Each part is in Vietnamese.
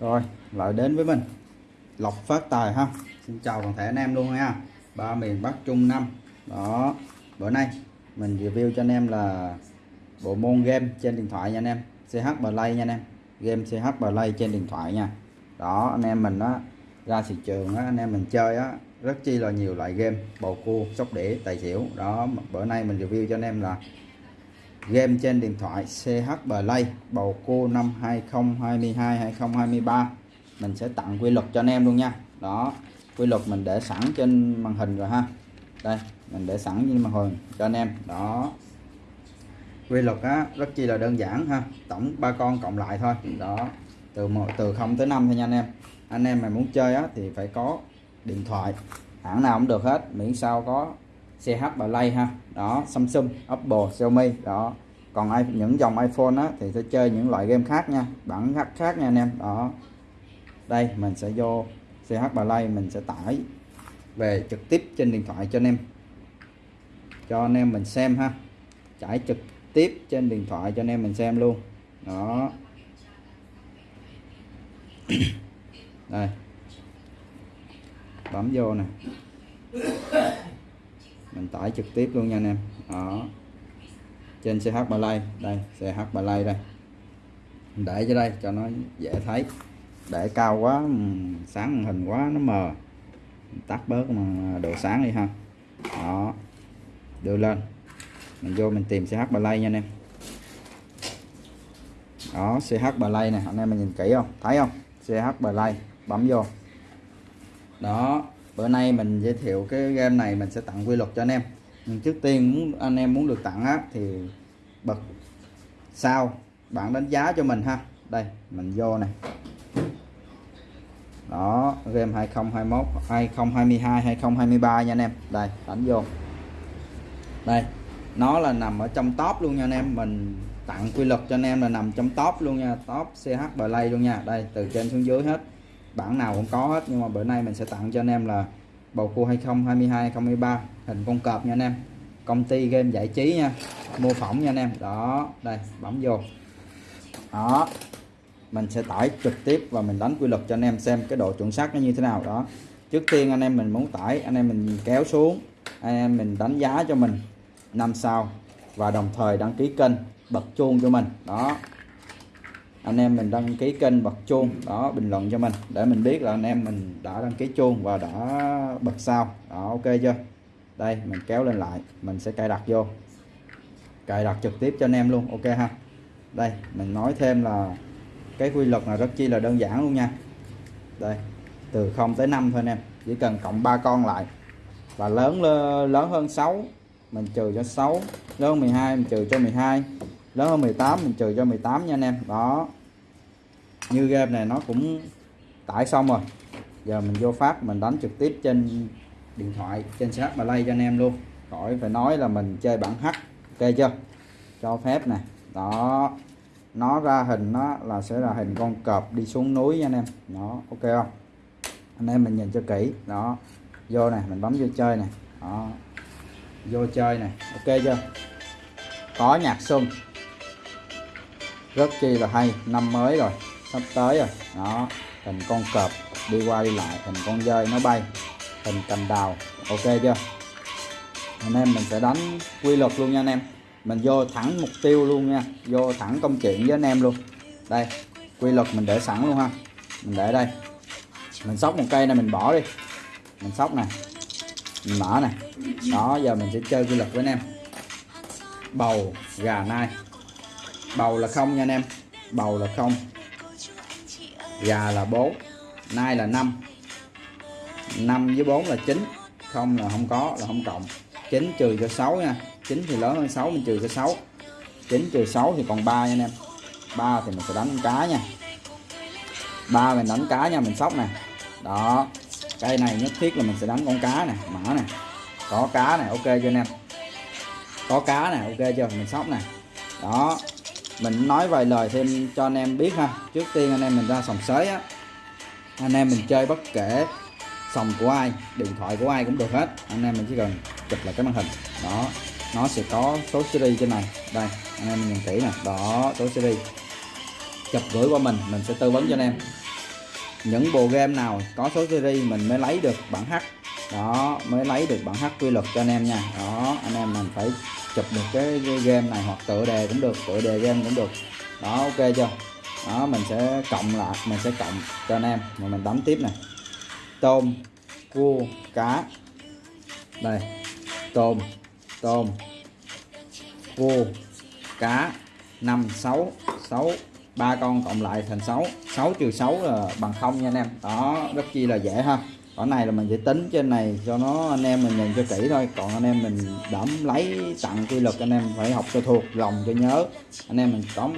rồi, lại đến với mình. Lộc phát tài ha. Xin chào toàn thể anh em luôn nha. Ba miền bắc trung nam. Đó, bữa nay mình review cho anh em là bộ môn game trên điện thoại nha anh em. Ch play nha anh em. Game ch play trên điện thoại nha. Đó, anh em mình á, ra thị trường á, anh em mình chơi á, rất chi là nhiều loại game. Bầu cua, sóc đĩa, tài xỉu. Đó, bữa nay mình review cho anh em là game trên điện thoại CH Play, bầu cua năm 2022 2023 mình sẽ tặng quy luật cho anh em luôn nha. Đó, quy luật mình để sẵn trên màn hình rồi ha. Đây, mình để sẵn trên màn hình cho anh em. Đó. Quy luật á, rất chi là đơn giản ha. Tổng ba con cộng lại thôi. Đó, từ một, từ 0 tới 5 thôi nha anh em. Anh em mà muốn chơi á thì phải có điện thoại. Hãng nào cũng được hết, miễn sao có CH Play ha. Đó, Samsung, Apple, Xiaomi. Đó. Còn ai, những dòng iPhone á, thì sẽ chơi những loại game khác nha. Bản khác khác nha anh em. Đó. Đây, mình sẽ vô CH Play mình sẽ tải về trực tiếp trên điện thoại cho anh em. Cho anh em mình xem ha. Tải trực tiếp trên điện thoại cho anh em mình xem luôn. Đó. Đây. Bấm vô nè mình tải trực tiếp luôn nha anh em. Đó. Trên CH Play, đây CH Play đây. Để cho đây, cho nó dễ thấy. Để cao quá ừ, sáng màn hình quá, nó mờ. Tắt bớt mà độ sáng đi ha. Đó. Đưa lên. Mình vô mình tìm CH Play nha anh em. Đó CH Play này anh em mình nhìn kỹ không? Thấy không? CH Play, bấm vô. Đó bữa nay mình giới thiệu cái game này, mình sẽ tặng quy luật cho anh em. Nhưng trước tiên muốn, anh em muốn được tặng á, thì bật sao bạn đánh giá cho mình ha. Đây, mình vô này. Đó, game 2021 2022 2023 nha anh em. Đây, đánh vô. Đây, nó là nằm ở trong top luôn nha anh em. Mình tặng quy luật cho anh em là nằm trong top luôn nha. Top CH Play luôn nha. Đây, từ trên xuống dưới hết bản nào cũng có hết, nhưng mà bữa nay mình sẽ tặng cho anh em là bầu cua 2022 2023 hình con cọp nha anh em. Công ty game giải trí nha, mô phỏng nha anh em. Đó, đây, bấm vô. Đó, mình sẽ tải trực tiếp và mình đánh quy luật cho anh em xem cái độ chuẩn xác nó như thế nào. Đó, trước tiên anh em mình muốn tải, anh em mình kéo xuống, anh em mình đánh giá cho mình năm sao và đồng thời đăng ký kênh bật chuông cho mình. Đó anh em mình đăng ký kênh bật chuông, đó, bình luận cho mình, để mình biết là anh em mình đã đăng ký chuông và đã bật sao. Đó, ok chưa? Đây, mình kéo lên lại, mình sẽ cài đặt vô. Cài đặt trực tiếp cho anh em luôn, ok ha? Đây, mình nói thêm là cái quy luật là rất chi là đơn giản luôn nha. Đây, từ 0 tới 5 thôi anh em, chỉ cần cộng 3 con lại. Và lớn lớn hơn 6 mình trừ cho 6 lớn hơn 12 mình trừ cho 12 lớn hơn 18 mình trừ cho 18 nha anh em. Đó. Như game này nó cũng tải xong rồi. Giờ mình vô phát, mình đánh trực tiếp trên điện thoại, trên CH Play cho anh em luôn. Khỏi phải nói là mình chơi bản H, ok chưa? Cho phép nè. Đó. Nó ra hình nó là sẽ là hình con cọp đi xuống núi nha anh em. Nó ok không? Anh em mình nhìn cho kỹ. Đó. Vô này mình bấm vô chơi này đó. Vô chơi này ok chưa? Có nhạc xuân rất chi là hay, năm mới rồi, sắp tới rồi. Đó hình con cọp, đi qua đi lại hình con dơi nó bay hình cành đào. Ok chưa? Anh em mình sẽ đánh quy luật luôn nha anh em. Mình vô thẳng mục tiêu luôn nha, vô thẳng công chuyện với anh em luôn. Đây, quy luật mình để sẵn luôn ha. Mình để đây. Mình sóc một cây này mình bỏ đi. Mình sóc nè, mình mở nè. Đó, giờ mình sẽ chơi quy luật với anh em. Bầu, gà, nai bầu là không nha anh em. Bầu là không. Gà là 4 nai là 5 5 với 4 là 9 không là không có, là không cộng. 9 trừ cho 6 nha. 9 thì lớn hơn 6 mình trừ cho 6 9 trừ 6 thì còn 3 nha anh em. 3 thì mình sẽ đánh cá nha. 3 mình đánh cá nha, mình sóc nè. Đó. Cây này nhất thiết là mình sẽ đánh con cá nè mở nè. Có cá này ok cho anh em? Có cá nè, ok chưa? Mình sóc nè. Đó mình nói vài lời thêm cho anh em biết ha. Trước tiên anh em mình ra sòng sới á. Anh em mình chơi bất kể sòng của ai, điện thoại của ai cũng được hết. Anh em mình chỉ cần chụp lại cái màn hình. Đó, nó sẽ có số series trên này. Đây, anh em mình nhìn kỹ nè. Đó, số series. Chụp gửi qua mình mình sẽ tư vấn cho anh em. Những bộ game nào có số series mình mới lấy được bản H. Đó, mới lấy được bản H quy luật cho anh em nha. Đó, anh em mình phải chụp được cái, game này hoặc tựa đề cũng được tựa đề game cũng được. Đó ok chưa? Đó mình sẽ cộng lại mình sẽ cộng cho anh em. Mà mình đánh tiếp này. Tôm cua cá. Đây. Tôm tôm cua cá. 5 6 6 ba con cộng lại thành 6 6 trừ 6 là bằng không nha anh em. Đó rất chi là dễ ha ở này là mình sẽ tính trên này, cho nó anh em mình nhìn cho kỹ thôi. Còn anh em mình đẫm lấy tặng quy luật, anh em phải học cho thuộc lòng, cho nhớ. Anh em mình có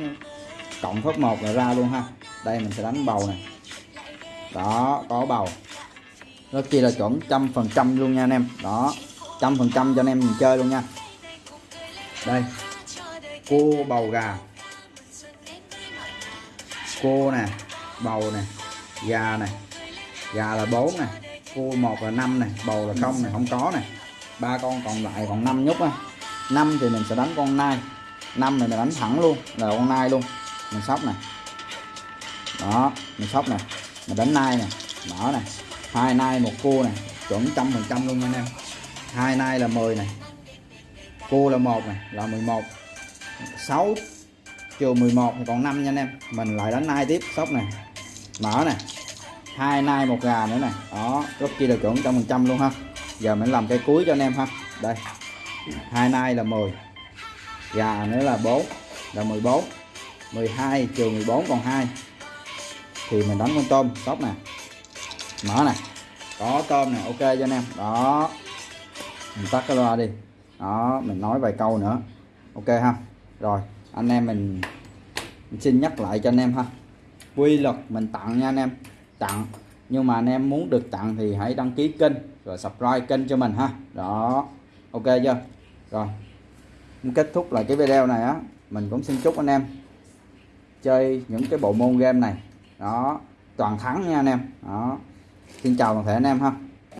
cộng phớt một là ra luôn ha. Đây, mình sẽ đánh bầu này. Đó, có bầu. Nó chỉ là chuẩn, trăm phần trăm luôn nha anh em. Đó, trăm phần trăm cho anh em mình chơi luôn nha. Đây, cua bầu gà. Cua nè, bầu nè, gà nè. Gà là 4 nè cua một là 5 này, bầu là không này, không có này. Ba con còn lại còn 5 nhúc á. 5 thì mình sẽ đánh con nai. 5 này mình đánh thẳng luôn, là con nai luôn. Mình sóc này. Đó, mình sóc này. Mình đánh nai này. Mở này. Hai nai, một cua này. Chuẩn trăm phần trăm luôn anh em. Hai nai là 10 này. Cua là một này, là 11 6 trừ 11 thì còn 5 nha anh em. Mình lại đánh nai tiếp, sóc này. Mở này hai nai một gà nữa này. Đó rất chi là chuẩn trăm phần trăm luôn ha. Giờ mình làm cái cuối cho anh em ha. Đây hai nai là 10 gà nữa là 4 là 14 12 trừ 14 còn 2 thì mình đánh con tôm sóc nè mở nè có tôm nè ok cho anh em. Đó mình tắt cái loa đi. Đó mình nói vài câu nữa. Ok ha. Rồi anh em mình, mình xin nhắc lại cho anh em ha. Quy luật mình tặng nha anh em tặng. Nhưng mà anh em muốn được tặng thì hãy đăng ký kênh rồi subscribe kênh cho mình ha. Đó. Ok chưa? Rồi. Kết thúc lại cái video này á, mình cũng xin chúc anh em chơi những cái bộ môn game này. Đó. Toàn thắng nha anh em. Đó. Xin chào toàn thể anh em ha.